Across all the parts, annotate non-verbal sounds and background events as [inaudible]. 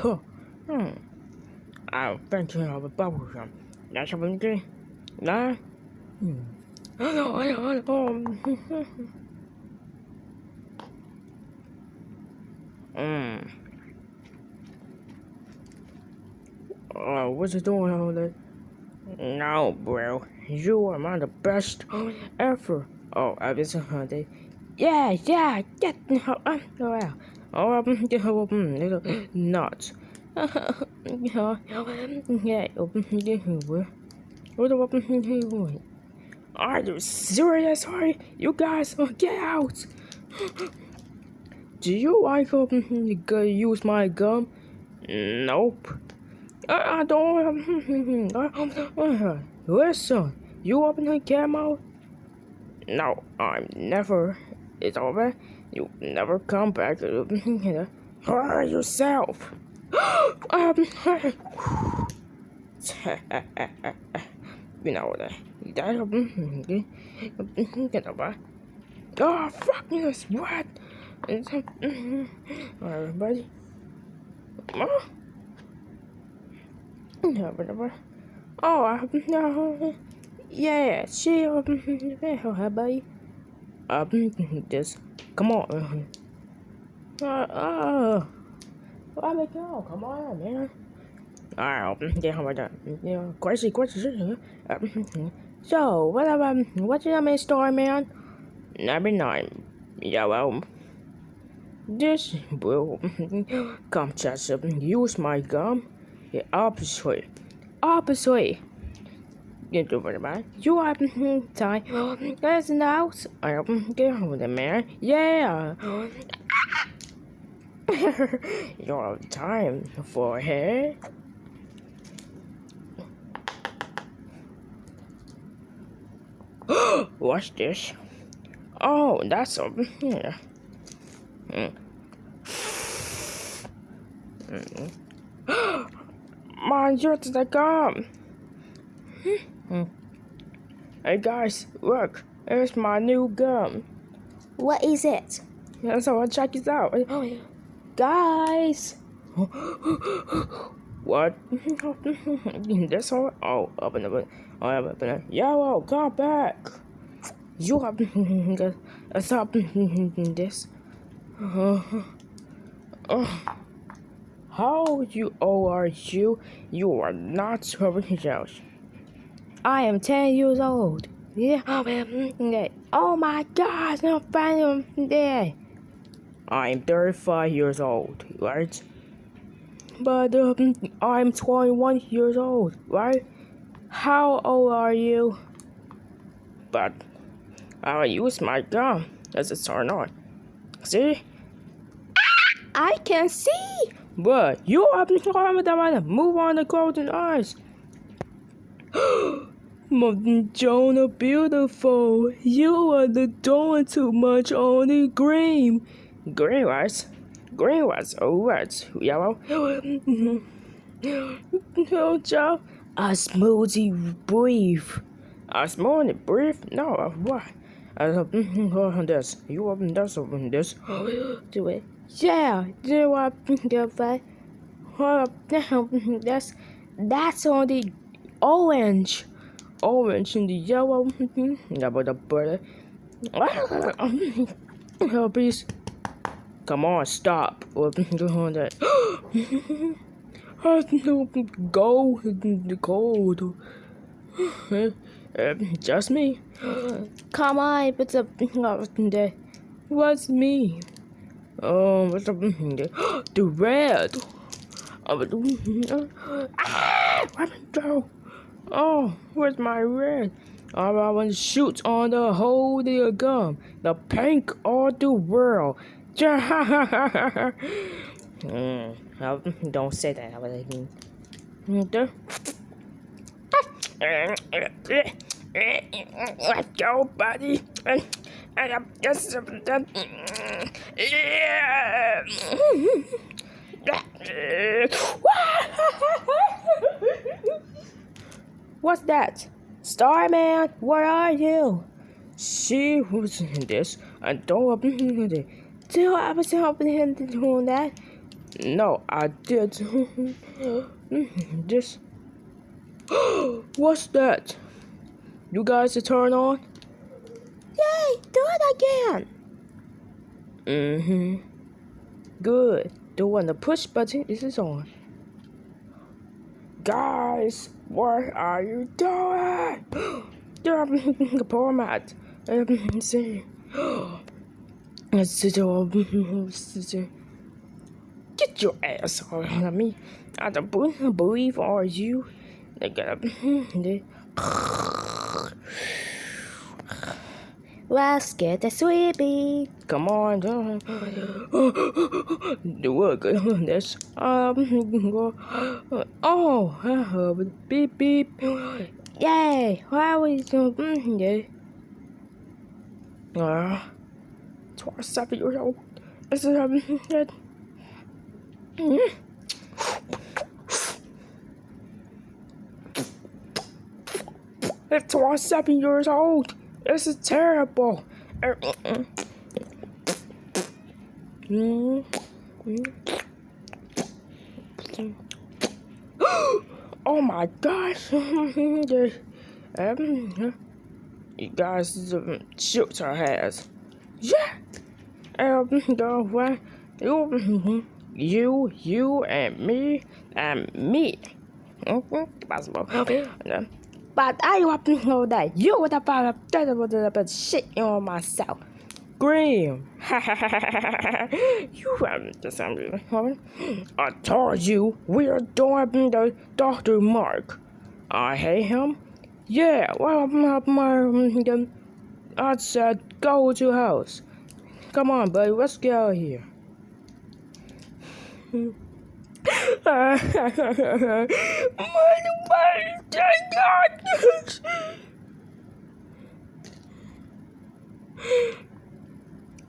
hmm. I think you have a bubble gum. That's what I'm doing. Nah. Hmm. Hmm. Oh, what's it doing all that? No, bro. You are my the best ever. Oh, I was a hunter. Yeah, yeah, get no, um, oh. Oh, um, [laughs] um, weapon? Are you serious? Sorry, you guys, uh, get out. Do you like um, use my gum? Nope. I, I don't. Um, [laughs] uh, listen, you open the camera? No, I'm never. It's over. You never come back. Hurt yourself. [gasps] um, [sighs] you know that. That. Oh, fuck this. What? Alright, buddy. Oh. Oh, I no. Yeah, she um, hi, buddy. Um, [laughs] just come on. Uh, uh, let me go. Come on, man. Alright, yeah, how about that? Yeah, crazy, crazy. So, what about what's your main story, man? Number nine. Yeah, well, this will come just use my gum. The opposite. Opposite. [laughs] You do what about you have time. That's now. I get home the man. Yeah. [laughs] you have time for her. [gasps] What's this? Oh, that's over here. Mm. Mm. My yacht is gum. Hey guys, look, here's my new gum. What is it? Yeah, so I'll check it out. Oh, [gasps] yeah. Guys! [gasps] what? [laughs] this all? Oh, open it. Oh, open it. Yellow, come back! You have [laughs] to stop [laughs] this. Uh, [sighs] uh. How you old are you? You are not serving else. I am 10 years old. Yeah, oh my god, I'm finally. I am 35 years old, right? But um, I'm 21 years old, right? How old are you? But I'll use my gun as a turn on. See? I can see! But you have to move on the golden eyes. [gasps] [gasps] Jonah, beautiful. You are doing too much on the green. Green was, green was, oh, what? Yellow. oh, Joe. A smoothie brief. A smoothie brief? No, what? Uh, this. You open this, open this. [gasps] Do it. Yeah, do I that? That's [laughs] that's on the orange, orange and the yellow. Mm-hmm. About the butter. Oh, ah, please. Come on, stop. Doing [laughs] that. [gasps] Go the cold. [sighs] Um, just me. [gasps] Come on, it's a [laughs] What's me? Oh, what's up? [gasps] The red. Ah, let me go. Oh, where's my red? Oh, I want to shoot on the whole the gum. The pink of the world. [laughs] mm, don't say that. I was like, Let's go, buddy. And, I'm just yeah. [laughs] [laughs] What's that? Starman, where are you? She was in this and don't open it. I was helping him to do that? No, I did. [laughs] this. [gasps] What's that? You guys to turn on? Yay! Do it again. Mm-hmm. Good. The one the push button is on. Guys, what are you doing? The poor mat. See. Get your ass on me. I don't believe are you. They got Let's get the sweepy. Come on. Do work. That's um. [laughs] Oh, beep beep. Yay! Why we so. Uh, twice seven years old. Is it um? It's twice seven years old. This is terrible. [gasps] oh my gosh. [laughs] you guys um, shoot her. Yeah. Um, the way you, you, you, and me, and me. Mm-hmm. Possible. [gasps] Okay. But I want to know that you would have found a about shit on myself. Graham. [laughs] you haven't just I told you we are doing the Dr. Mark. I hate him. Yeah, well, my, I said go to house. Come on, buddy, let's get out of here. My, [laughs]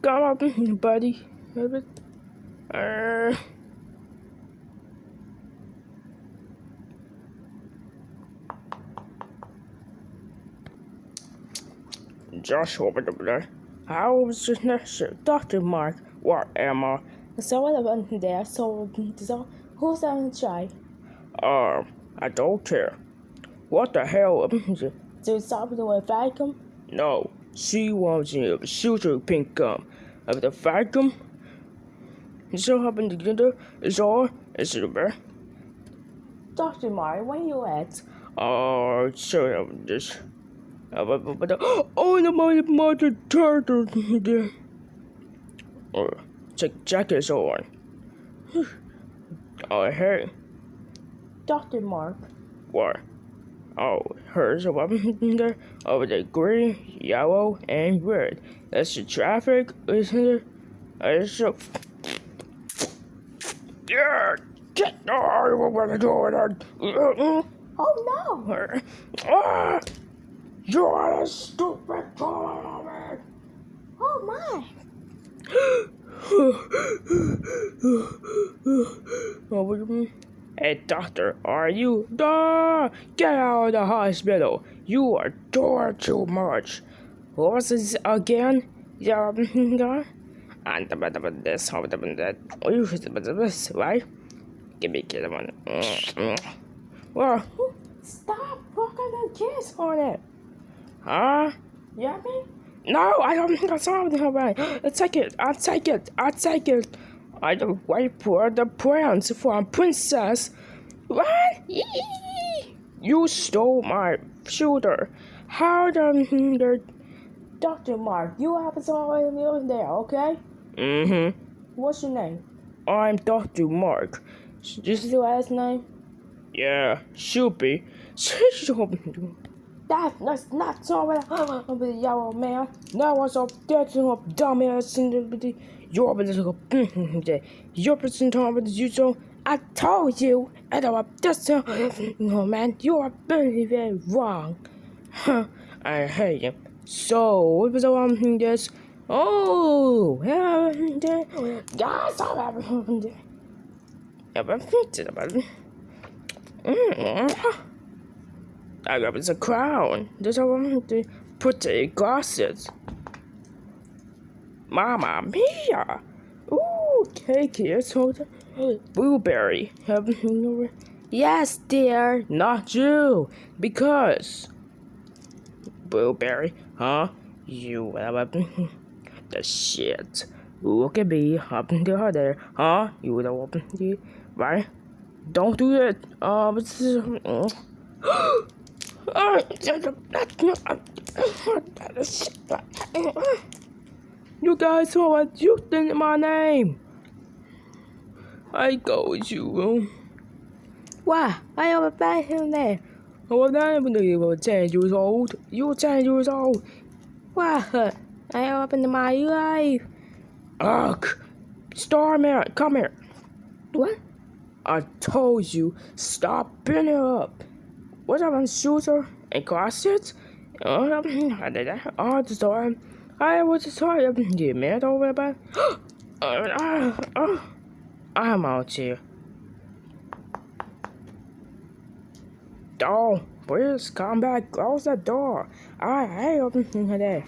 Come on, buddy. Uh, Joshua over there. How was your next Dr. Mark? What I? So what about there? So, so who's going to try? Um, I don't care. What the hell? [laughs] Do stop the vacuum? No, she wants to shoot her pink gum. Of the vacuum? So happen together is all is it bear? Dr. Mark, where you at? Oh, uh, so I'm just. [gasps] Oh, the my mother turtle. [laughs] Oh, check jacket on. [laughs] Oh, hey. Dr. Mark. What? Oh, here's a weapon there over the green, yellow, and red. That's the traffic, isn't it? It's so. Yeah! Get oh, we're gonna do it. Oh no! [laughs] Ah! You are a stupid! Oh my! [gasps] [gasps] [gasps] Hey, doctor, are you? Duh! Get out of the hospital! You are doing too much. What was this again? Yeah, and this, how that? Oh, you this, right? Give me a one. Well, stop fucking the kiss on it. Huh? Me? No, I don't think I saw it. Right. [gasps] I'll take it. I'll take it. I'll take it. I don't wait for the prince for a princess. What? [laughs] You stole my shooter. How the Dr. Mark, you have someone over there, okay? Mm-hmm. What's your name? I'm Dr. Mark. This is your last name? Yeah, should be. [laughs] That, that's not so bad. [gasps] I'm the yellow man. Now what's up? That's a dumbass in a little you're person talking about you so I told you and I'm just [laughs] no man, you are very very wrong. Huh, I hate you. So what was thing this? Oh yeah guys I haven't [laughs] Yeah, but I'm about it. Mm-hmm. Mm-hmm. I got the crown. One to put the glasses. Mama mia! Ooh, kids, hold on. Blueberry. Yes, dear. Not you. Because. Blueberry, huh? You have the shit. Look at me up to her there, huh? You the open right? Don't do it. Um, uh, [laughs] you guys saw what you think my name. I go with you. Why? I have a bad him there. Oh, that you were 10 years old. You were 10 years old. Why? I opened my life. Ugh. Starman, come here. What? I told you, stop picking up. What about shooter and did that all the time. I was sorry, you mad over about. uh, uh, I'm out here. Door, please come back, close the door. I hate opening there.